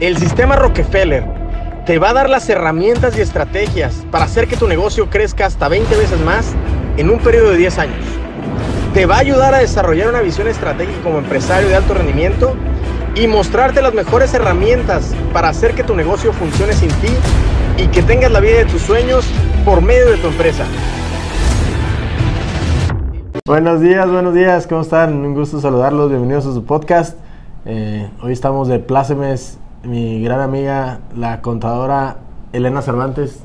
El sistema Rockefeller te va a dar las herramientas y estrategias para hacer que tu negocio crezca hasta 20 veces más en un periodo de 10 años. Te va a ayudar a desarrollar una visión estratégica como empresario de alto rendimiento y mostrarte las mejores herramientas para hacer que tu negocio funcione sin ti y que tengas la vida de tus sueños por medio de tu empresa. Buenos días, buenos días, ¿cómo están? Un gusto saludarlos, bienvenidos a su podcast. Eh, hoy estamos de plácemes, mi gran amiga, la contadora Elena Cervantes.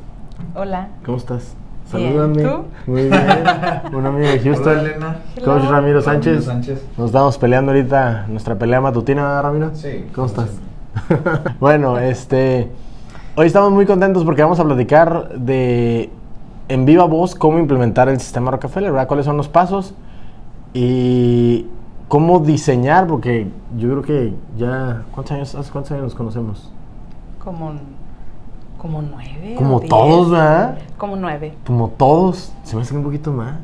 Hola. ¿Cómo estás? Salúdame. ¿tú? Muy bien. Un amigo de Houston. Hola, Elena. Coach Hello. Ramiro Sánchez. Ramiro Sánchez. Nos estamos peleando ahorita nuestra pelea matutina, ¿verdad, Ramiro? Sí. ¿Cómo estás? bueno, este. Hoy estamos muy contentos porque vamos a platicar de en viva voz cómo implementar el sistema Rockefeller, ¿verdad? ¿Cuáles son los pasos? Y cómo diseñar, porque yo creo que ya. ¿Cuántos años, hace cuántos años nos conocemos? Como, como nueve. Como diez. todos, ¿verdad? Como nueve. Como todos. Se me hace un poquito más.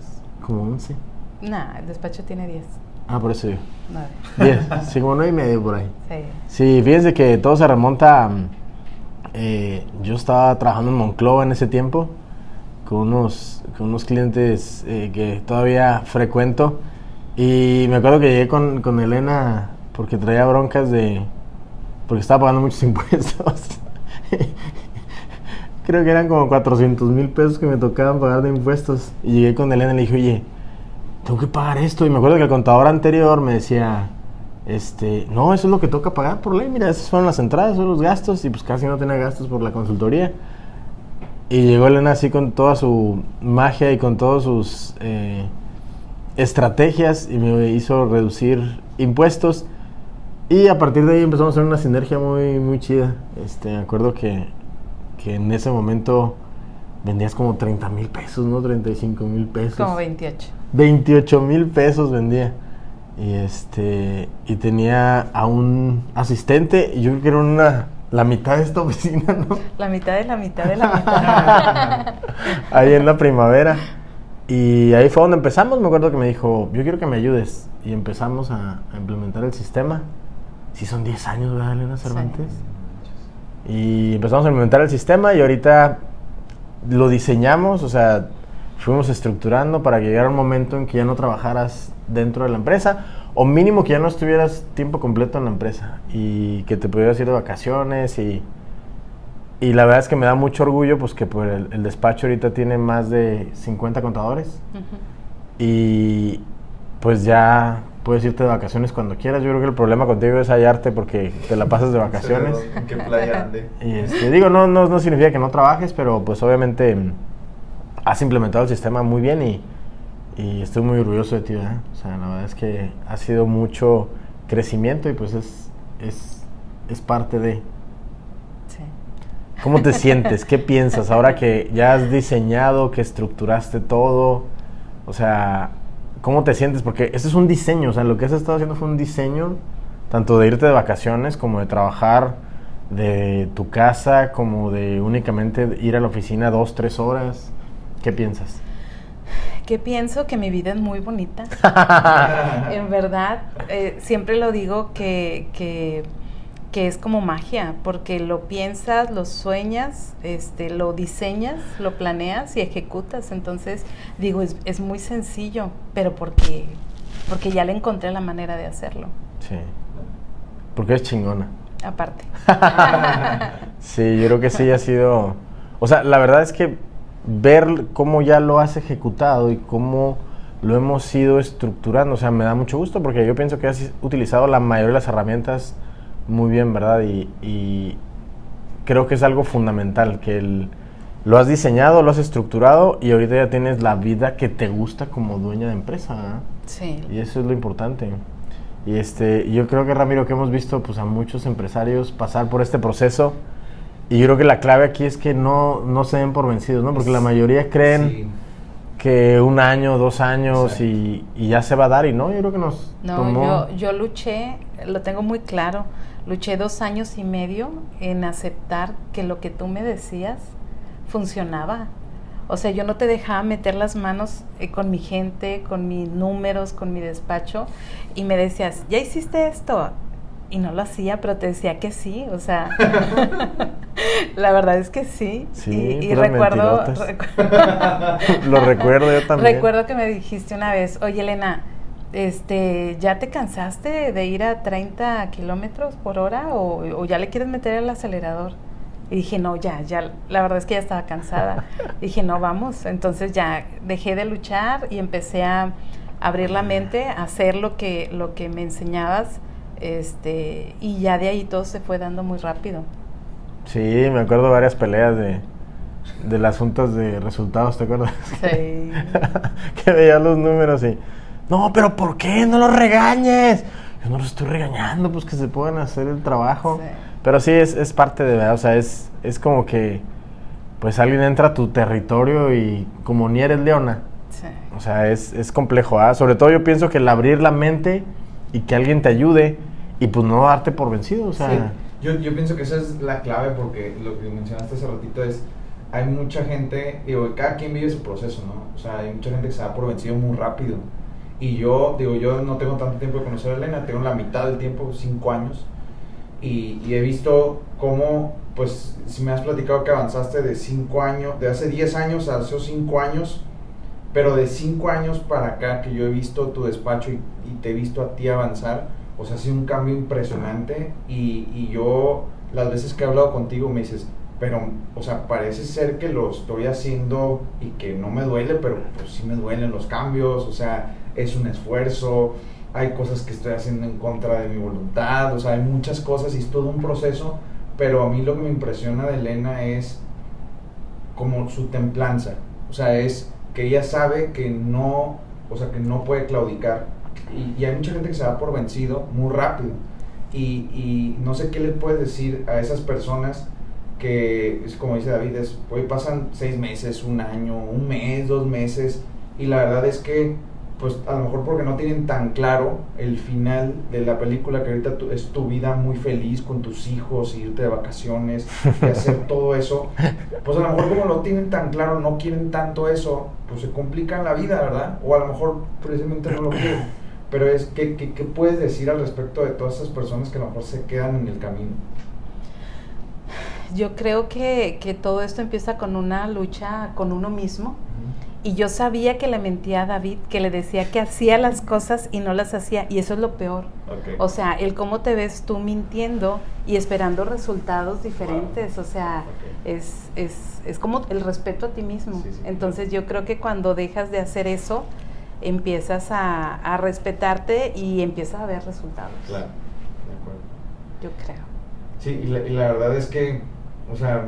Como 11. Nah, el despacho tiene diez. Ah, por eso yo. Nueve. 10. sí, como 9 y medio por ahí. Sí. Sí, fíjense que todo se remonta. eh, yo estaba trabajando en Monclova en ese tiempo con unos, con unos clientes eh, que todavía frecuento. Y me acuerdo que llegué con, con Elena porque traía broncas de. porque estaba pagando muchos impuestos. Creo que eran como 400 mil pesos que me tocaban pagar de impuestos. Y llegué con Elena y le dije, oye, tengo que pagar esto. Y me acuerdo que el contador anterior me decía, este, no, eso es lo que toca pagar por ley. Mira, esas fueron las entradas, son los gastos. Y pues casi no tenía gastos por la consultoría. Y llegó Elena así con toda su magia y con todas sus eh, estrategias y me hizo reducir impuestos. Y a partir de ahí empezamos a hacer una sinergia muy, muy chida. Este, me acuerdo que, que en ese momento vendías como 30 mil pesos, ¿no? 35 mil pesos. Como 28. 28 mil pesos vendía. Y este y tenía a un asistente, y yo creo que era una, la mitad de esta oficina, ¿no? La mitad de la mitad de la mitad. ahí en la primavera. Y ahí fue donde empezamos. Me acuerdo que me dijo, yo quiero que me ayudes. Y empezamos a, a implementar el sistema. Sí, son 10 años, ¿verdad, Elena Cervantes? Y empezamos a implementar el sistema y ahorita lo diseñamos, o sea, fuimos estructurando para que llegara un momento en que ya no trabajaras dentro de la empresa o mínimo que ya no estuvieras tiempo completo en la empresa y que te pudieras ir de vacaciones y, y la verdad es que me da mucho orgullo pues que pues, el, el despacho ahorita tiene más de 50 contadores y pues ya puedes irte de vacaciones cuando quieras. Yo creo que el problema contigo es hallarte porque te la pasas de vacaciones. ¿En qué playa ande? Y este, digo, no, no, no significa que no trabajes, pero pues obviamente mm, has implementado el sistema muy bien y, y estoy muy orgulloso de ti. ¿verdad? O sea, la verdad es que ha sido mucho crecimiento y pues es, es, es parte de... ¿Cómo te sientes? ¿Qué piensas ahora que ya has diseñado, que estructuraste todo? O sea, ¿cómo te sientes? Porque este es un diseño, o sea, lo que has estado haciendo fue un diseño, tanto de irte de vacaciones como de trabajar de tu casa, como de únicamente ir a la oficina dos, tres horas. ¿Qué piensas? Que pienso que mi vida es muy bonita. en verdad, eh, siempre lo digo que, que, que es como magia, porque lo piensas, lo sueñas, este, lo diseñas, lo planeas y ejecutas. Entonces, digo, es, es muy sencillo, pero porque, porque ya le encontré la manera de hacerlo. Sí. Porque es chingona. Aparte. Sí, yo creo que sí ha sido. O sea, la verdad es que ver cómo ya lo has ejecutado y cómo lo hemos ido estructurando, o sea, me da mucho gusto porque yo pienso que has utilizado la mayoría de las herramientas muy bien, ¿verdad? Y, y creo que es algo fundamental, que el- lo has diseñado, lo has estructurado y ahorita ya tienes la vida que te gusta como dueña de empresa, ¿verdad? Sí. Y eso es lo importante. Y este, yo creo que Ramiro, que hemos visto pues, a muchos empresarios pasar por este proceso, y yo creo que la clave aquí es que no, no se den por vencidos, ¿no? Porque la mayoría creen Sí. que un año, dos años y, y ya se va a dar, y no, yo creo que nos No, tomó... yo, yo luché, lo tengo muy claro, luché dos años y medio en aceptar que lo que tú me decías funcionaba. O sea, yo no te dejaba meter las manos eh, con mi gente, con mis números, con mi despacho, y me decías, ya hiciste esto. y no lo hacía, pero te decía que sí, o sea, la verdad es que sí. Sí, y, recuerdo, mentirotas. recu- Lo recuerdo yo también. recuerdo que me dijiste una vez, oye Elena, este, ¿ya te cansaste de ir a 30 kilómetros por hora o, o ya le quieres meter el acelerador? Y dije, no, ya, ya, la verdad es que ya estaba cansada. dije, no, vamos. Entonces ya dejé de luchar y empecé a abrir la mente, a hacer lo que, lo que me enseñabas, este, y ya de ahí todo se fue dando muy rápido. Sí, me acuerdo varias peleas de, de las juntas de resultados, ¿te acuerdas? Sí. que veía los números y, no, pero ¿por qué? No los regañes. Yo no los estoy regañando, pues que se puedan hacer el trabajo. Sí. Pero sí, es, es parte de verdad, o sea, es, es como que, pues alguien entra a tu territorio y como ni eres leona, Sí. o sea, es, es complejo, ¿ah? Sobre todo yo pienso que el abrir la mente y que alguien te ayude y pues no darte por vencido, o sea... Sí, yo, yo pienso que esa es la clave porque lo que mencionaste hace ratito es, hay mucha gente, digo, cada quien vive su proceso, ¿no? O sea, hay mucha gente que se da por vencido muy rápido. Y yo, digo, yo no tengo tanto tiempo de conocer a Elena, tengo la mitad del tiempo, cinco años. Y, y he visto cómo, pues, si me has platicado que avanzaste de cinco años, de hace 10 años a hace cinco años, pero de cinco años para acá que yo he visto tu despacho y, y te he visto a ti avanzar, o sea, ha sido un cambio impresionante y, y yo las veces que he hablado contigo me dices, pero, o sea, parece ser que lo estoy haciendo y que no me duele, pero pues sí me duelen los cambios, o sea, es un esfuerzo, hay cosas que estoy haciendo en contra de mi voluntad, o sea, hay muchas cosas y es todo un proceso, pero a mí lo que me impresiona de Elena es como su templanza, o sea, es que ella sabe que no, o sea, que no puede claudicar. Y, hay mucha gente que se da por vencido muy rápido. Y, y no sé qué le puedes decir a esas personas que, es como dice David, es, hoy pasan seis meses, un año, un mes, dos meses, y la verdad es que, pues a lo mejor porque no tienen tan claro el final de la película, que ahorita tu- es tu vida muy feliz con tus hijos, irte de vacaciones, y hacer todo eso, pues a lo mejor como lo tienen tan claro, no quieren tanto eso, pues se complican la vida, ¿verdad? O a lo mejor precisamente no lo quieren. Pero es, ¿qué, qué, qué puedes decir al respecto de todas esas personas que a lo mejor se quedan en el camino? Yo creo que, que todo esto empieza con una lucha con uno mismo. Y yo sabía que le mentía a David, que le decía que hacía las cosas y no las hacía. Y eso es lo peor. O sea, el cómo te ves tú mintiendo y esperando resultados diferentes. O sea, es, es, es como el respeto a ti mismo. Sí, sí. Entonces yo creo que cuando dejas de hacer eso, empiezas a, a respetarte y empiezas a ver resultados. Claro, de acuerdo. Yo creo. Sí, y la, y la verdad es que, o sea,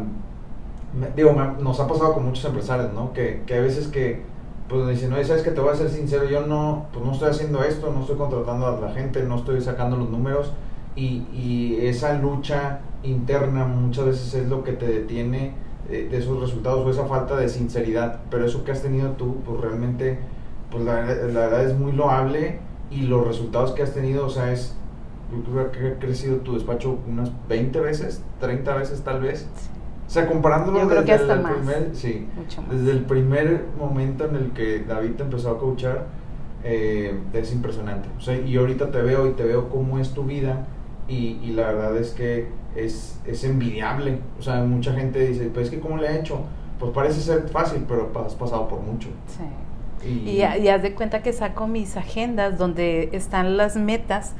me- digo, me- nos ha pasado con muchos empresarios, ¿no? Que, que a veces que, pues dicen, oye, ¿sabes que Te voy a ser sincero, yo no, pues no estoy haciendo esto, no estoy contratando a la gente, no estoy sacando los números, y, y esa lucha interna muchas veces es lo que te detiene eh, de esos resultados o esa falta de sinceridad, pero eso que has tenido tú, pues realmente, pues la, la verdad es muy loable y los resultados que has tenido, o sea, es, yo creo que ha crecido tu despacho unas 20 veces, 30 veces tal vez. O sea, comparándolo Yo creo desde que hasta el primer, sí, Mucho más. desde el primer momento en el que David te empezó a coachar, eh, es impresionante. O sea, y ahorita te veo y te veo cómo es tu vida y, y la verdad es que es, es envidiable. O sea, mucha gente dice, pues es que ¿cómo le ha hecho? Pues parece ser fácil, pero has pasado por mucho. Sí. Y, Y, y haz de cuenta que saco mis agendas donde están las metas.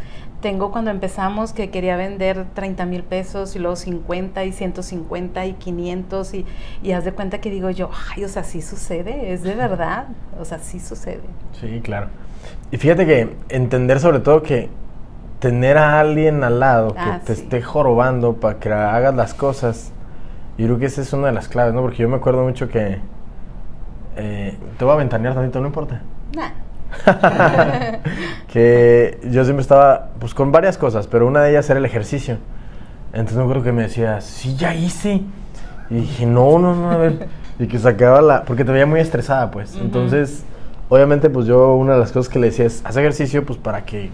Tengo cuando empezamos que quería vender 30 mil pesos y luego 50 y 150 y 500 y, y haz de cuenta que digo yo, ay, o sea, sí sucede, es de verdad, o sea, sí sucede. Sí, claro. Y fíjate que entender sobre todo que tener a alguien al lado que Ah, te sí. esté jorobando para que hagas las cosas, yo creo que esa es una de las claves, ¿no? Porque yo me acuerdo mucho que... eh, te voy a ventanear tantito, no importa. Nah. que yo siempre estaba pues con varias cosas, pero una de ellas era el ejercicio. Entonces me acuerdo que me decía, sí, ya hice. Y dije, no, no, no, a ver. Y que sacaba la... Porque te veía muy estresada, pues. Ujú. Entonces, obviamente, pues yo una de las cosas que le decía es, haz ejercicio, pues para que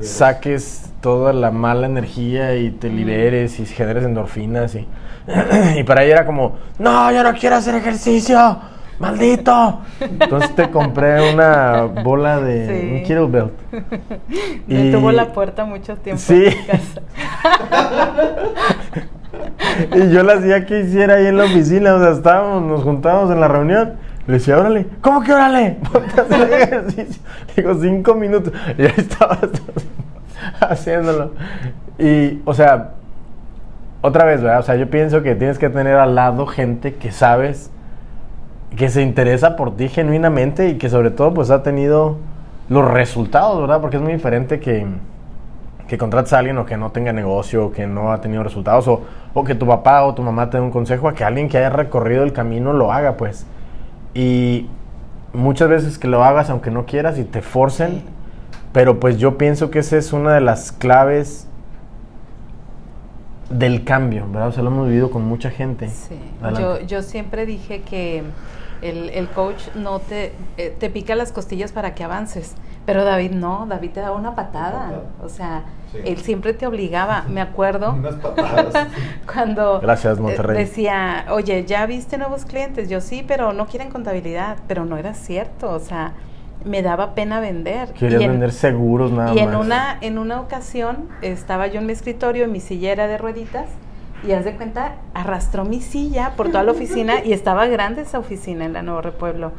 saques toda la mala energía y te liberes y generes endorfinas. Y, y para ella era como, no, yo no quiero hacer ejercicio. ¡Maldito! Entonces te compré una bola de Sí. un kettlebell. Me Y- tuvo la puerta mucho tiempo Sí. en mi casa. Y yo la hacía que hiciera ahí en la oficina, o sea, estábamos, nos juntábamos en la reunión. Le decía, órale, ¿cómo que órale? Ponte a hacer ejercicio. Digo, cinco minutos. Y ahí estaba haciéndolo. Y, o sea, otra vez, ¿verdad? O sea, yo pienso que tienes que tener al lado gente que sabes que se interesa por ti genuinamente y que sobre todo pues ha tenido los resultados, ¿verdad? Porque es muy diferente que, que contrates a alguien o que no tenga negocio, o que no ha tenido resultados, o, o que tu papá o tu mamá te dé un consejo, a que alguien que haya recorrido el camino lo haga, pues. Y muchas veces que lo hagas aunque no quieras y te forcen, pero pues yo pienso que esa es una de las claves del cambio, ¿verdad? O sea, lo hemos vivido con mucha gente. Sí. Yo, yo siempre dije que el, el coach no te, eh, te pica las costillas para que avances, pero David no, David te daba una patada. patada. O sea, Sí. él siempre te obligaba. Me acuerdo Unas patadas. cuando Gracias, eh, Monterrey. decía, oye, ¿ya viste nuevos clientes? Yo sí, pero no quieren contabilidad, pero no era cierto. O sea, me daba pena vender. Querías Y en- vender seguros nada y en más. una, en una ocasión estaba yo en mi escritorio, en mi silla era de rueditas, y haz de cuenta, arrastró mi silla por toda la oficina, y estaba grande esa oficina en la Nuevo Repueblo.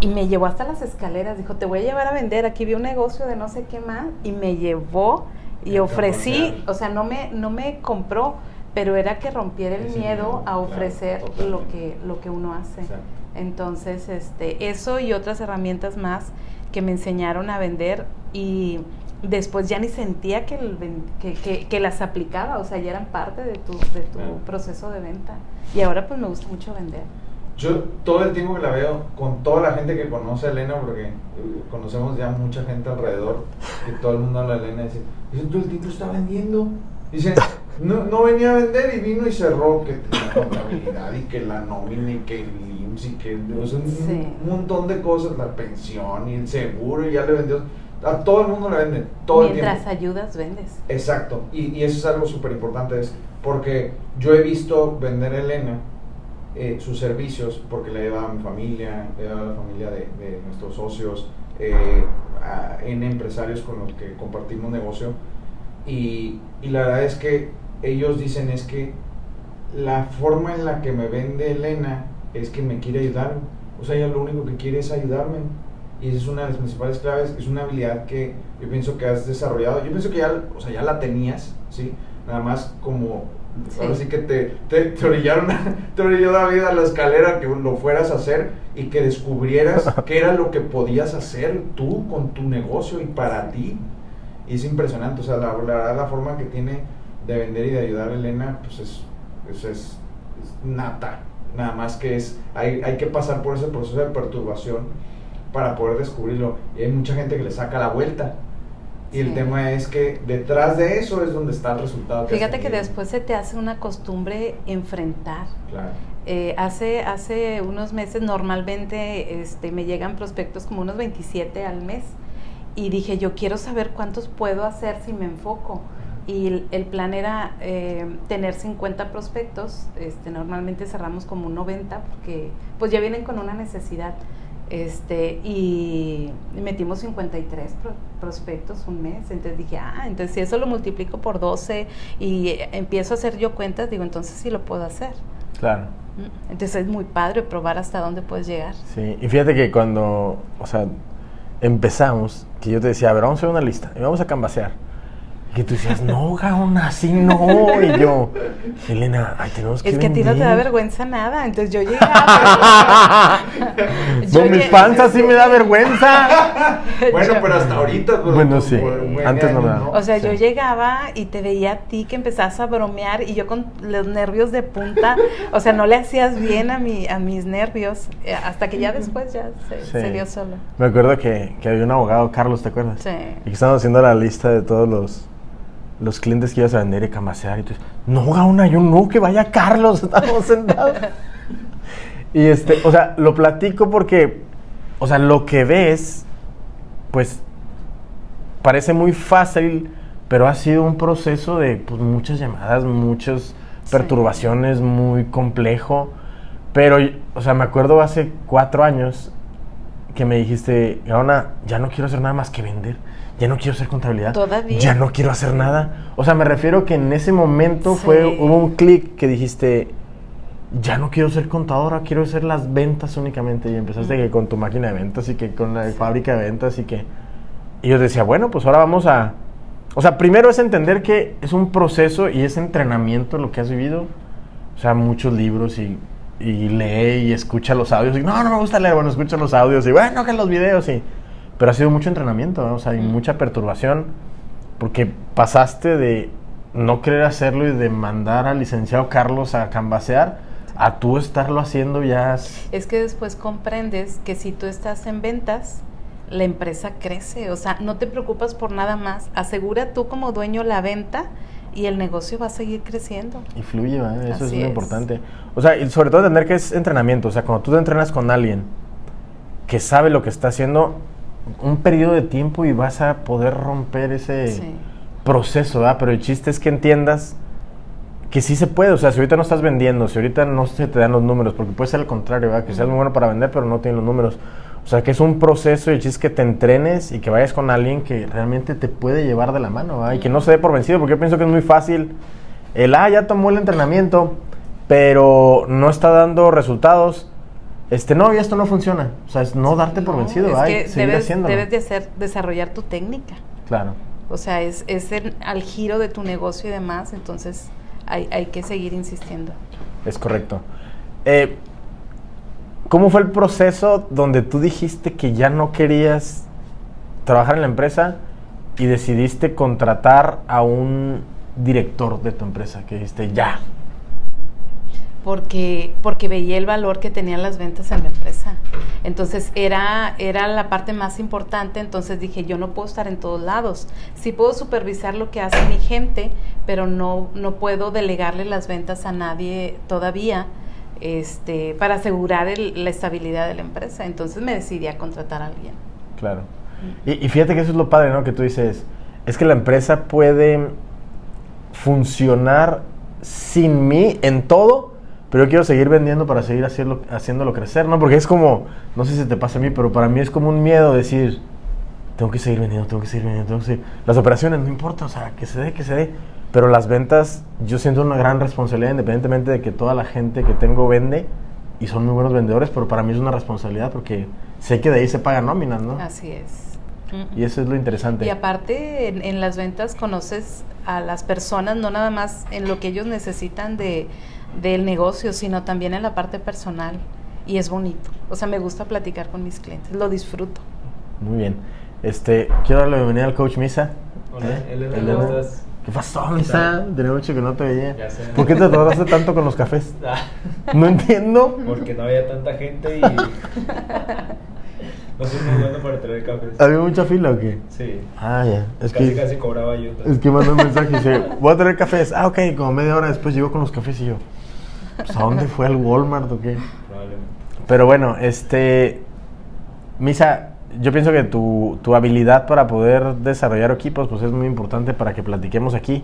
Y me llevó hasta las escaleras, dijo, te voy a llevar a vender, aquí vi un negocio de no sé qué más, y me llevó y ofrecí, o sea, no me, no me compró, pero era que rompiera el miedo a claro, ofrecer lo que, lo que uno hace. Exacto. Entonces, este, eso y otras herramientas más que me enseñaron a vender y después ya ni sentía que, el que, que- que las aplicaba, o sea, ya eran parte de tu, de tu Claro. proceso de venta. Y ahora pues me gusta mucho vender. Yo todo el tiempo que la veo, con toda la gente que conoce a Elena, porque eh, conocemos ya mucha gente alrededor, que todo el mundo habla de Elena, dice, dice, el tiempo está vendiendo. Dice, no, no venía a vender y vino y cerró, que la contabilidad y que la nómina y que el IMSS y que o sea, un, Sí. un montón de cosas, la pensión y el seguro y ya le vendió. A todo el mundo le venden, todo el Mientras tiempo. ayudas, vendes. Exacto, y, y eso es algo súper importante, es porque yo he visto vender a Elena eh, sus servicios, porque le he dado a mi familia, le he dado a la familia de, de nuestros socios, eh, a N empresarios con los que compartimos negocio, y, y la verdad es que ellos dicen es que la forma en la que me vende Elena es que me quiere ayudar, o sea, ella lo único que quiere es ayudarme. Y esa es una de las principales claves, es una habilidad que yo pienso que has desarrollado. Yo pienso que ya, o sea, ya la tenías, ¿sí? Nada más como, Sí. ahora sí que te, te, te orillaron, te orilló David a la escalera que lo fueras a hacer y que descubrieras qué era lo que podías hacer tú con tu negocio y para ti. Y es impresionante, o sea, la, la la forma que tiene de vender y de ayudar a Elena, pues es, es, es, es nata. Nada más que es, hay, hay que pasar por ese proceso de perturbación para poder descubrirlo. Y hay mucha gente que le saca la vuelta. Y el Sí. tema es que detrás de eso es donde está el resultado. has Fíjate que después se te hace una costumbre enfrentar. Claro. Eh, hace, hace unos meses normalmente este, me llegan prospectos como unos 27 al mes y dije yo quiero saber cuántos puedo hacer si me enfoco y el, el plan era eh, tener 50 prospectos, este, normalmente cerramos como un 90 porque pues ya vienen con una necesidad este y metimos 53 pro- prospectos un mes, entonces dije, ah, entonces si eso lo multiplico por 12 y empiezo a hacer yo cuentas, digo, entonces sí lo puedo hacer. Claro. Mm, Entonces es muy padre probar hasta dónde puedes llegar. Sí, y fíjate que cuando, o sea, empezamos, que yo te decía, a ver, vamos a hacer una lista y vamos a cambasear. Y que tú decías, no, Gaón, así no. Y yo, Elena, ay, tenemos que Es que a ti no te da vender". vergüenza nada, entonces yo llegaba. Yo Con mi panza sí me da vergüenza. Bueno, Yo- pero hasta ahorita. pues, Bueno, sí. Antes no me daba. O sea, yo llegaba y te veía a ti que empezabas a bromear y yo con los nervios de punta, o sea, no le hacías bien a, mi, a mis nervios, eh, hasta que ya después ya se, Sí. se dio solo. Me acuerdo que, que había un abogado, Carlos, ¿te acuerdas? Sí. Y que estábamos haciendo la lista de todos los, los clientes que ibas a vender y camasear. Y tú dices, no, Gaona, yo no, que vaya Carlos, estamos sentados. y este, o sea, lo platico porque, o sea, lo que ves, pues, parece muy fácil, pero ha sido un proceso de pues, muchas llamadas, muchas Sí. perturbaciones, muy complejo. Pero, o sea, me acuerdo hace cuatro años que me dijiste, Gaona, ya no quiero hacer nada más que vender. Ya no quiero hacer contabilidad. Todavía. Ya no quiero hacer nada. O sea, me refiero que en ese momento Sí. fue, hubo un clic que dijiste, ya no quiero ser contadora, quiero hacer las ventas únicamente. Y empezaste que con tu máquina de ventas y que con la fábrica de ventas y que... Y yo decía, bueno, pues ahora vamos a... O sea, primero es entender que es un proceso y es entrenamiento lo que has vivido. O sea, muchos libros y, y lee y escucha los audios. Y no, no me gusta leer, bueno, escucha los audios y bueno, que los videos y... Pero ha sido mucho entrenamiento, ¿no? o sea, y mucha perturbación. Porque pasaste de no querer hacerlo y de mandar al licenciado Carlos a cambasear a tú estarlo haciendo ya... es- Es que después comprendes que si tú estás en ventas, la empresa crece. O sea, no te preocupas por nada más. Asegura tú como dueño la venta y el negocio va a seguir creciendo. Y fluye, eso es muy es. importante. O sea, y sobre todo entender que es entrenamiento. O sea, cuando tú te entrenas con alguien que sabe lo que está haciendo, un periodo de tiempo y vas a poder romper ese Sí. proceso, ¿verdad? Pero el chiste es que entiendas que sí se puede. O sea, si ahorita no estás vendiendo, si ahorita no se te dan los números, porque puede ser al contrario, ¿verdad? Que seas muy bueno para vender, pero no tienes los números. O sea, que es un proceso y el chiste es que te entrenes y que vayas con alguien que realmente te puede llevar de la mano, ¿verdad? Y que no se dé por vencido, porque yo pienso que es muy fácil el, ah, ya tomó el entrenamiento, pero no está dando resultados. Este, no, y esto no funciona. O sea, es no darte por vencido, es ¿verdad? Y que seguir debes, haciéndolo. debes de hacer, desarrollar tu técnica. Claro. O sea, es, es el- al giro de tu negocio y demás, entonces hay, hay que seguir insistiendo. Es correcto. Eh, ¿Cómo fue el proceso donde tú dijiste que ya no querías trabajar en la empresa y decidiste contratar a un director de tu empresa? Que dijiste, ya. Porque, porque veía el valor que tenían las ventas en la empresa. Entonces era, era la parte más importante, entonces dije, yo no puedo estar en todos lados. Sí puedo supervisar lo que hace mi gente, pero no, no puedo delegarle las ventas a nadie todavía este, para asegurar el- la estabilidad de la empresa. Entonces me decidí a contratar a alguien. Claro. Y, y fíjate que eso es lo padre, ¿no? Que tú dices, es que la empresa puede funcionar sin mí en todo, pero yo quiero seguir vendiendo para seguir haciendo, haciéndolo crecer, ¿no? Porque es como, no sé si te pasa a mí, pero para mí es como un miedo decir, tengo que seguir vendiendo, tengo que seguir vendiendo, tengo que seguir. Las operaciones, no importa, o sea, que se dé, que se dé. Pero las ventas, yo siento una gran responsabilidad, independientemente de que toda la gente que tengo vende y son muy buenos vendedores, pero para mí es una responsabilidad porque sé que de ahí se pagan nóminas, ¿no? Así es. Y eso es lo interesante. Y aparte, en, en las ventas conoces a las personas, no nada más en lo que ellos necesitan de, del negocio, sino también en la parte personal. Y es bonito. O sea, me gusta platicar con mis clientes, lo disfruto. Muy bien. Este, quiero darle la bienvenida al coach Misa. Hola, ¿Eh? Elena, Elena. ¿cómo estás? ¿Qué pasó, Misa? Tenía mucho que no te veía. Ya sé. ¿Por qué te tardaste tanto con los cafés? Ah, No entiendo. Porque no había tanta gente y. no soy muy bueno para traer cafés. ¿Había mucha fila o qué? Sí. Ah, ya. Es casi, que, casi cobraba yo. es que mandó un mensaje y dice, voy a traer cafés. Ah, ok. Como media hora después llegó con los cafés y yo, pues, ¿a dónde fue? ¿Al Walmart o qué? Probablemente. Pero bueno, este. Misa, yo pienso que tu, tu habilidad para poder desarrollar equipos pues es muy importante para que platiquemos aquí.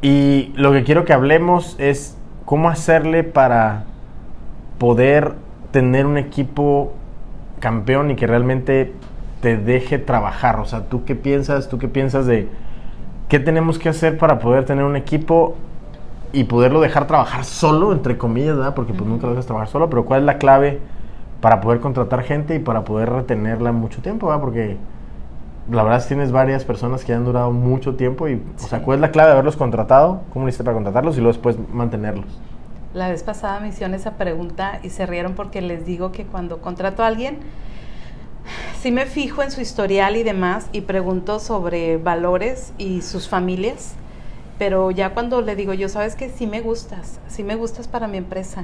Y lo que quiero que hablemos es cómo hacerle para poder tener un equipo campeón y que realmente te deje trabajar. O sea, ¿tú qué piensas? ¿Tú qué piensas de qué tenemos que hacer para poder tener un equipo y poderlo dejar trabajar solo, entre comillas, ¿verdad? Porque pues nunca lo dejas trabajar solo, pero ¿cuál es la clave para poder contratar gente y para poder retenerla mucho tiempo, ¿verdad? Porque la verdad es que tienes varias personas que han durado mucho tiempo y, o sea. ¿cuál es la clave de haberlos contratado? ¿Cómo lo hiciste para contratarlos y luego después mantenerlos? La vez pasada me hicieron esa pregunta y se rieron porque les digo que cuando contrato a alguien, sí me fijo en su historial y demás y pregunto sobre valores y sus familias, pero ya cuando le digo yo, sabes que sí me gustas, sí me gustas para mi empresa.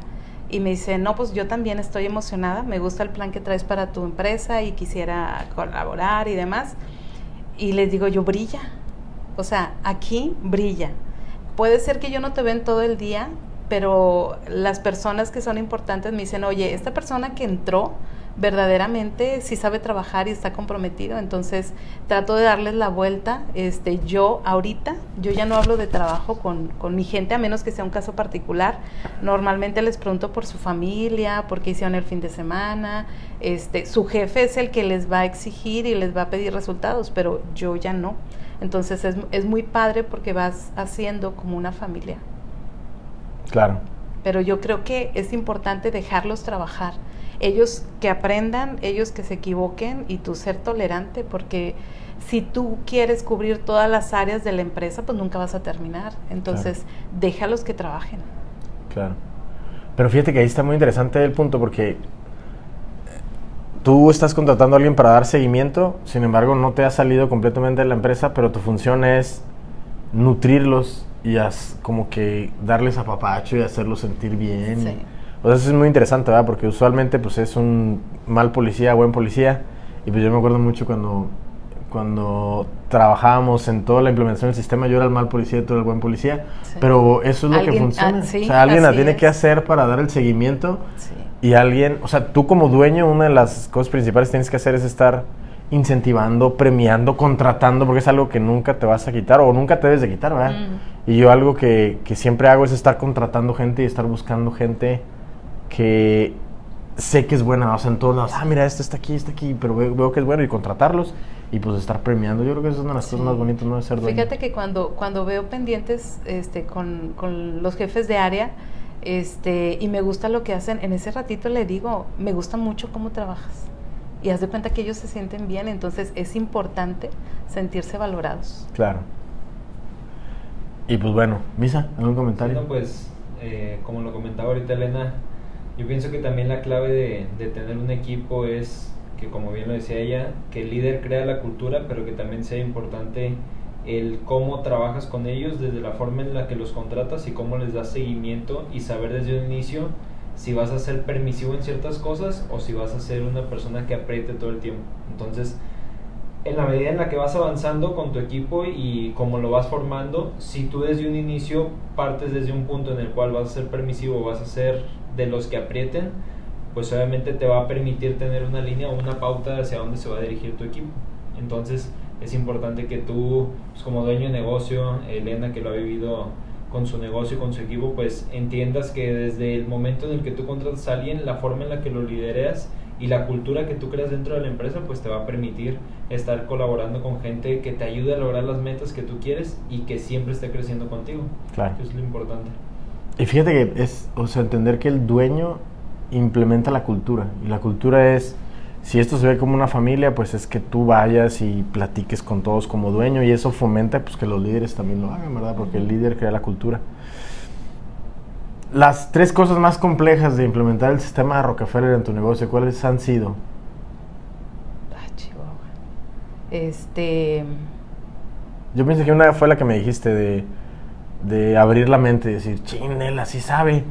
Y me dice, no, pues yo también estoy emocionada, me gusta el plan que traes para tu empresa y quisiera colaborar y demás. Y les digo yo, brilla. O sea, aquí brilla. Puede ser que yo no te ven todo el día, pero las personas que son importantes me dicen, oye, esta persona que entró verdaderamente sí sabe trabajar y está comprometido, entonces trato de darles la vuelta. Este, yo ahorita, yo ya no hablo de trabajo con, con mi gente, a menos que sea un caso particular. Normalmente les pregunto por su familia, por qué hicieron el fin de semana. Este, su jefe es el que les va a exigir y les va a pedir resultados, pero yo ya no. Entonces es, es muy padre porque vas haciendo como una familia. Claro. Pero yo creo que es importante dejarlos trabajar. Ellos que aprendan, ellos que se equivoquen y tú ser tolerante, porque si tú quieres cubrir todas las áreas de la empresa, pues nunca vas a terminar. Entonces, déjalos que trabajen. Claro. Pero fíjate que ahí está muy interesante el punto porque tú estás contratando a alguien para dar seguimiento, sin embargo no te ha salido completamente de la empresa, pero tu función es nutrirlos y as- como que darles apapacho y hacerlos sentir bien. Sí. O sea, eso es muy interesante, ¿verdad? Porque usualmente pues es un mal policía, buen policía. Y pues yo me acuerdo mucho cuando, cuando trabajábamos en toda la implementación del sistema, yo era el mal policía y tú eras el buen policía. Sí. Pero eso es lo que funciona. ah, sí, o sea, alguien la tiene es. que hacer para dar el seguimiento. Sí. Y alguien, o sea, tú como dueño, una de las cosas principales que tienes que hacer es estar incentivando, premiando, contratando, porque es algo que nunca te vas a quitar o nunca te debes de quitar, ¿verdad? Mm. Y yo algo que, que siempre hago es estar contratando gente y estar buscando gente que sé que es buena, o sea, en todos lados, ah, mira, este está aquí, está aquí, pero veo, veo que es bueno y contratarlos y pues estar premiando. Yo creo que esa es una de las Sí. cosas más bonitas, ¿no? De ser dueño. Fíjate que cuando, cuando veo pendientes este, con, con los jefes de área este, y me gusta lo que hacen, en ese ratito le digo, me gusta mucho cómo trabajas. Y haz de cuenta que ellos se sienten bien, entonces es importante sentirse valorados. Claro. Y pues bueno, Misa, ¿algún comentario? Bueno, pues, eh, como lo comentaba ahorita Elena, yo pienso que también la clave de, de tener un equipo es que, como bien lo decía ella, que el líder crea la cultura, pero que también sea importante el cómo trabajas con ellos, desde la forma en la que los contratas y cómo les das seguimiento y saber desde un inicio si vas a ser permisivo en ciertas cosas o si vas a ser una persona que apriete todo el tiempo. Entonces, en la medida en la que vas avanzando con tu equipo y como lo vas formando, si tú desde un inicio partes desde un punto en el cual vas a ser permisivo, vas a ser de los que aprieten, pues obviamente te va a permitir tener una línea o una pauta hacia dónde se va a dirigir tu equipo. Entonces es importante que tú, pues, como dueño de negocio, Elena que lo ha vivido con su negocio y con su equipo, pues entiendas que desde el momento en el que tú contratas a alguien, la forma en la que lo lidereas y la cultura que tú creas dentro de la empresa, pues te va a permitir estar colaborando con gente que te ayude a lograr las metas que tú quieres y que siempre esté creciendo contigo. Claro. Eso es lo importante. Y fíjate que es, o sea, entender que el dueño implementa la cultura. Y la cultura es, si esto se ve como una familia, pues es que tú vayas y platiques con todos como dueño y eso fomenta pues que los líderes también lo hagan, ¿verdad? Porque el líder crea la cultura. Las tres cosas más complejas de implementar el sistema de Rockefeller en tu negocio, ¿cuáles han sido? Ah, Chihuahua. Este, Yo pienso que una fue la que me dijiste de, de abrir la mente y decir, chin, él así sabe,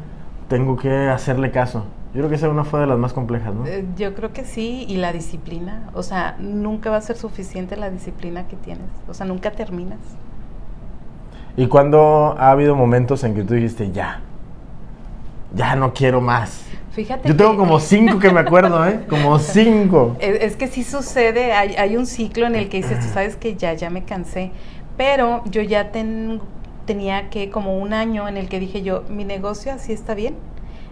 tengo que hacerle caso. Yo creo que esa una fue de las más complejas, ¿no? eh, yo creo que sí, y la disciplina. O sea, nunca va a ser suficiente la disciplina que tienes. O sea, nunca terminas. ¿Y cuando ha habido momentos en que tú dijiste, ya, ya no quiero más? Fíjate Yo tengo que- como cinco que me acuerdo, ¿eh? Como cinco. Es, es que sí sucede, hay, hay un ciclo en el que dices, tú sabes que ya, ya me cansé, pero yo ya ten- tenía que como un año en el que dije yo, mi negocio así está bien,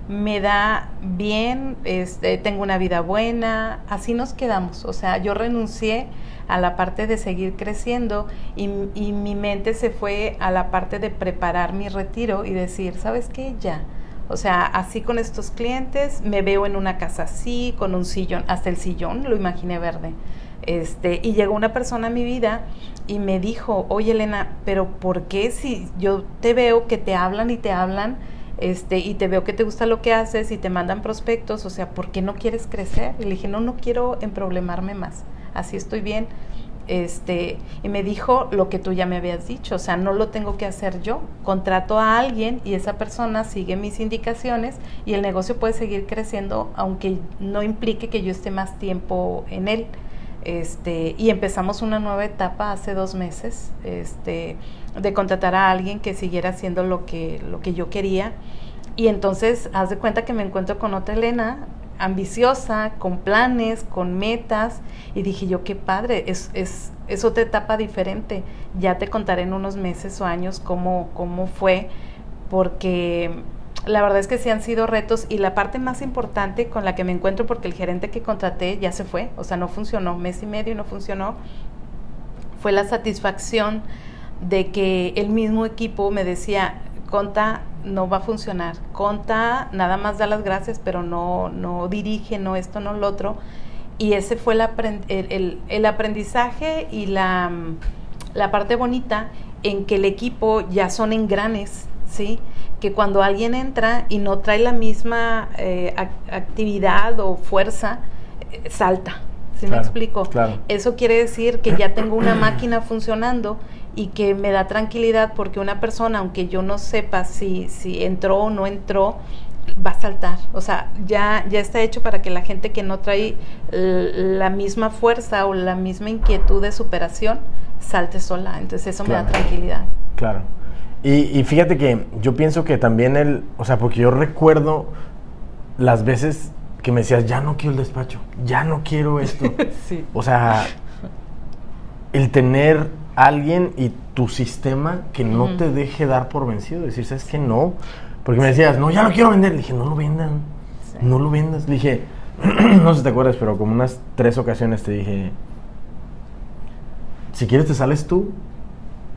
me da bien, este, tengo una vida buena, así nos quedamos, o sea, yo renuncié a la parte de seguir creciendo y, y mi mente se fue a la parte de preparar mi retiro y decir, ¿sabes qué? Ya. O sea, así con estos clientes, me veo en una casa así, con un sillón, hasta el sillón lo imaginé verde. Este, y llegó una persona a mi vida y me dijo, oye Elena, pero ¿por qué si yo te veo que te hablan y te hablan, este, y te veo que te gusta lo que haces y te mandan prospectos, o sea, ¿por qué no quieres crecer? Y le dije, no, no quiero emproblemarme más, así estoy bien. Este, y me dijo lo que tú ya me habías dicho, o sea, no lo tengo que hacer yo. Contrato a alguien y esa persona sigue mis indicaciones y el negocio puede seguir creciendo aunque no implique que yo esté más tiempo en él. Este, y empezamos una nueva etapa hace dos meses, este, de contratar a alguien que siguiera haciendo lo que, lo que yo quería. Y entonces, haz de cuenta que me encuentro con otra Elena, ambiciosa, con planes, con metas, y dije yo, qué padre, es, es, es otra etapa diferente. Ya te contaré en unos meses o años cómo, cómo fue, porque la verdad es que sí han sido retos y la parte más importante con la que me encuentro, porque el gerente que contraté ya se fue, o sea, no funcionó, mes y medio no funcionó, fue la satisfacción de que el mismo equipo me decía, Conta no va a funcionar, Conta nada más da las gracias, pero no, no dirige, no esto, no lo otro. Y ese fue el, el, aprendizaje y la, la parte bonita en que el equipo ya son engranes, ¿sí? que cuando alguien entra y no trae la misma eh, actividad o fuerza, eh, salta. ¿Sí me explico? Eso quiere decir que ya tengo una máquina funcionando y que me da tranquilidad porque una persona, aunque yo no sepa si, si entró o no entró, va a saltar. O sea, ya, ya está hecho para que la gente que no trae la misma fuerza o la misma inquietud de superación salte sola. Entonces eso me da tranquilidad. Claro. Y, fíjate que yo pienso que también el, o sea, porque yo recuerdo las veces que me decías, ya no quiero el despacho, ya no quiero esto. sí. O sea, el tener alguien y tu sistema que no te deje dar por vencido, decir, ¿sabes que No. Porque me decías, no, ya no quiero vender. Le dije, no lo vendan, no lo vendas. Le dije, no sé si te acuerdas, pero como unas tres ocasiones te dije, si quieres te sales tú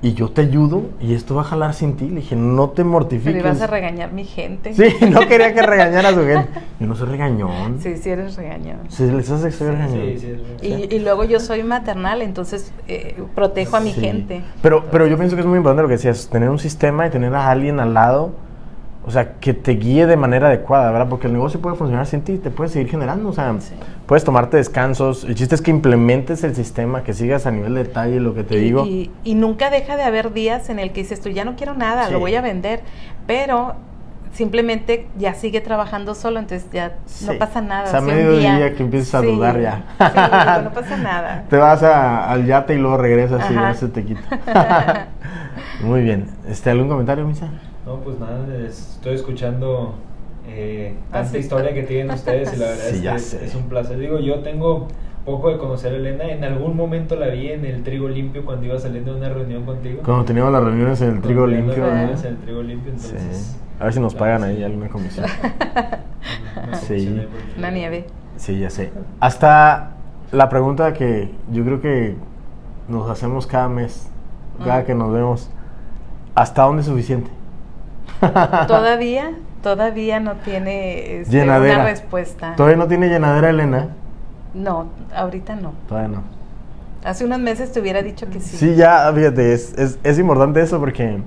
y yo te ayudo y esto va a jalar sin ti. Le dije, no te mortifiques. Pero ibas a regañar mi gente. Sí, no quería que regañara a su gente. Yo no soy regañón. Sí, sí eres regañón. Sí, les hace que soy regañón. Sí, sí, y, y, luego yo soy maternal, entonces eh, protejo a mi gente. Pero, pero yo pienso que es muy importante lo que decías, tener un sistema y tener a alguien al lado o sea, que te guíe de manera adecuada, ¿verdad? Porque el negocio puede funcionar sin ti, te puedes seguir generando, o sea, puedes tomarte descansos. El chiste es que implementes el sistema, que sigas a nivel de detalle lo que te digo. Y, nunca deja de haber días en el que dices tú, ya no quiero nada, lo voy a vender, pero simplemente ya sigue trabajando solo, entonces ya no pasa nada. O sea, medio día, que empiezas a dudar ya. Sí, no pasa nada. Te vas al yate y luego regresas y ya se te quita. Muy bien. Este, ¿Algún comentario, Misa? No, pues nada, estoy escuchando eh, tanta historia que tienen ustedes y la verdad es que es, un placer. Digo, yo tengo poco de conocer a Elena. En algún momento la vi en el Trigo Limpio cuando iba saliendo de una reunión contigo. Cuando teníamos las reuniones en el Trigo Limpio. Las en el Trigo Limpio, entonces. A ver si nos pagan ahí alguna comisión. sí. Una nieve. Sí, ya sé. Hasta la pregunta que yo creo que nos hacemos cada mes, cada que nos vemos. ¿Hasta dónde es suficiente? todavía, todavía no tiene este, una respuesta. ¿Todavía no tiene llenadera, Elena? No, ahorita no. Todavía no. Hace unos meses te hubiera dicho que sí. Sí, ya, fíjate, es, es, es importante eso porque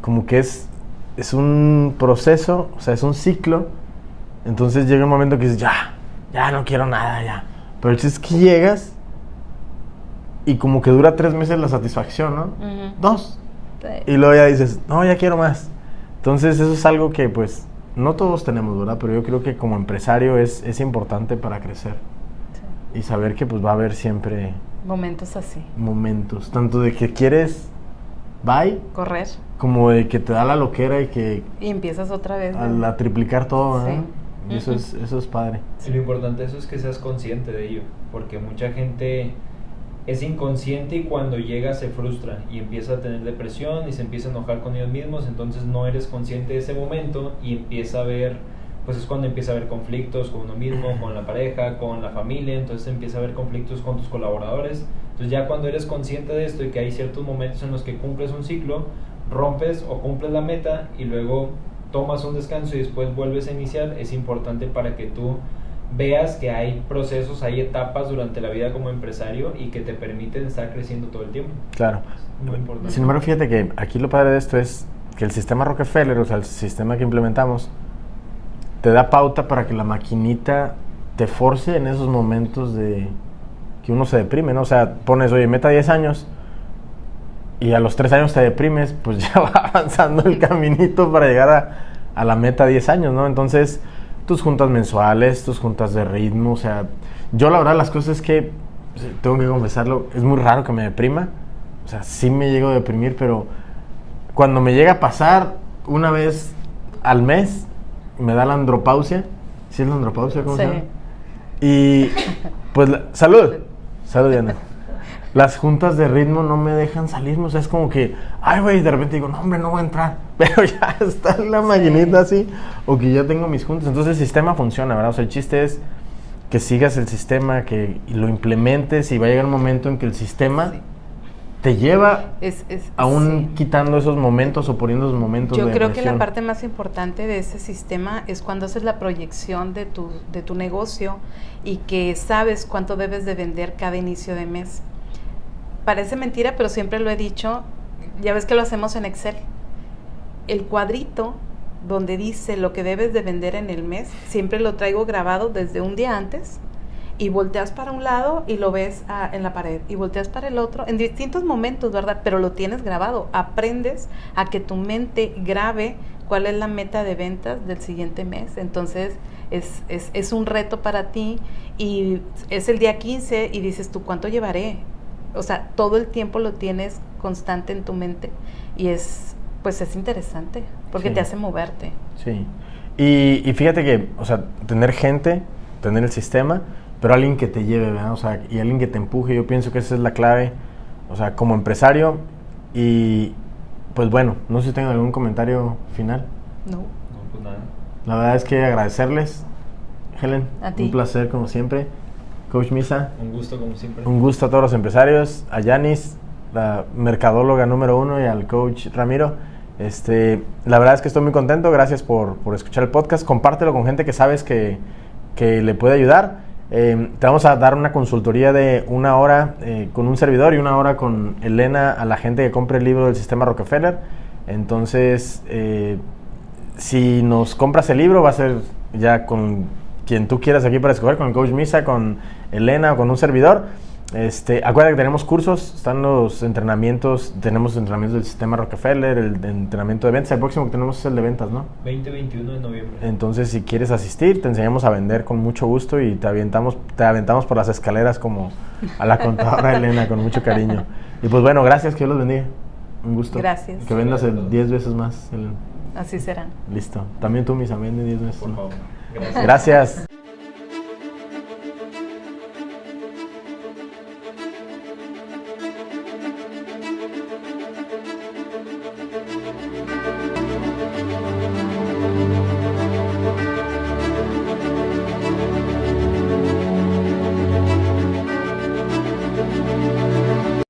como que es, es un proceso, o sea, es un ciclo. Entonces llega un momento que dices, ya, ya no quiero nada, ya. Pero el es que llegas y como que dura tres meses la satisfacción, ¿no? Dos. Y luego ya dices, no, ya quiero más. Entonces eso es algo que pues no todos tenemos, ¿verdad? Pero yo creo que como empresario es, es importante para crecer. Y saber que pues va a haber siempre... Momentos así. Momentos. Tanto de que quieres, bye. Correr. Como de que te da la loquera y que... Y empiezas otra vez. A, triplicar todo, ¿verdad? Y eso, es, eso es padre. Y lo importante eso es que seas consciente de ello. Porque mucha gente es inconsciente y cuando llega se frustra y empieza a tener depresión y se empieza a enojar con ellos mismos, entonces no eres consciente de ese momento y empieza a ver, pues es cuando empieza a haber conflictos con uno mismo, con la pareja, con la familia, entonces empieza a haber conflictos con tus colaboradores. Entonces ya cuando eres consciente de esto y que hay ciertos momentos en los que cumples un ciclo, rompes o cumples la meta y luego tomas un descanso y después vuelves a iniciar, es importante para que tú veas que hay procesos, hay etapas durante la vida como empresario y que te permiten estar creciendo todo el tiempo. Claro. Muy importante. Sin embargo, fíjate que aquí lo padre de esto es que el sistema Rockefeller, o sea, el sistema que implementamos, te da pauta para que la maquinita te force en esos momentos de que uno se deprime, ¿no? O sea, pones, oye, meta 10 años y a los 3 años te deprimes, pues ya va avanzando el caminito para llegar a, a la meta 10 años, ¿no? Entonces, tus juntas mensuales, tus juntas de ritmo, o sea, yo la verdad las cosas es que, tengo que confesarlo, es muy raro que me deprima, o sea, sí me llego a deprimir, pero cuando me llega a pasar, una vez al mes me da la andropausia. ¿Sí es la andropausia? ¿Cómo se Sí. llama? Y pues, la- salud. Salud, Diana. Las juntas de ritmo no me dejan salirme. O sea, es como que, ay, güey, de repente digo, no, hombre, no voy a entrar. Pero ya está la maquinita así. O que ya tengo mis juntas. Entonces el sistema funciona, ¿verdad? O sea, el chiste es que sigas el sistema, que lo implementes y va a llegar un momento en que el sistema Sí. te lleva Es, es, aún sí. quitando esos momentos o poniendo esos momentos Yo de creo que la parte más importante de ese sistema es cuando haces la proyección de tu, de tu negocio y que sabes cuánto debes de vender cada inicio de mes. Parece mentira, pero siempre lo he dicho, ya ves que lo hacemos en Excel. El cuadrito donde dice lo que debes de vender en el mes, siempre lo traigo grabado desde un día antes y volteas para un lado y lo ves ah, en la pared y volteas para el otro en distintos momentos, ¿verdad? Pero lo tienes grabado. Aprendes a que tu mente grabe cuál es la meta de ventas del siguiente mes. Entonces es, es, un reto para ti y es el día 15 y dices tú, ¿cuánto llevaré? O sea, todo el tiempo lo tienes constante en tu mente y es, pues es interesante porque Sí. te hace moverte. Sí. Y, y fíjate que, o sea, tener gente, tener el sistema, pero alguien que te lleve, ¿verdad? O sea, y alguien que te empuje, yo pienso que esa es la clave, o sea, como empresario. Y pues bueno, no sé si tengan algún comentario final. No. No, pues nada. La verdad es que agradecerles, Helen, A ti. un placer como siempre. Coach Misa, Un gusto como siempre. un gusto a todos los empresarios, a Yanis, la mercadóloga número uno, y al coach Ramiro. Este, la verdad es que estoy muy contento, gracias por, por escuchar el podcast. Compártelo con gente que sabes que, que le puede ayudar. Eh, te vamos a dar una consultoría de una hora eh, con un servidor y una hora con Elena a la gente que compre el libro del sistema Rockefeller. Entonces, eh, si nos compras el libro, va a ser ya con quien tú quieras aquí para escoger, con el coach Misa, con Elena o con un servidor. Este, acuérdate que tenemos cursos, están los entrenamientos, tenemos entrenamientos del sistema Rockefeller, el de entrenamiento de ventas, el próximo que tenemos es el de ventas, ¿no? 20-21 de noviembre. Entonces, si quieres asistir, te enseñamos a vender con mucho gusto y te aventamos, te aventamos por las escaleras como a la contadora Elena con mucho cariño. Y pues bueno, gracias, que Dios los bendiga. Un gusto. Gracias. Que vendas el Gracias. 10 veces más, Elena. Así será. Listo. También tú, mis vende 10 veces. Por más. favor. Gracias.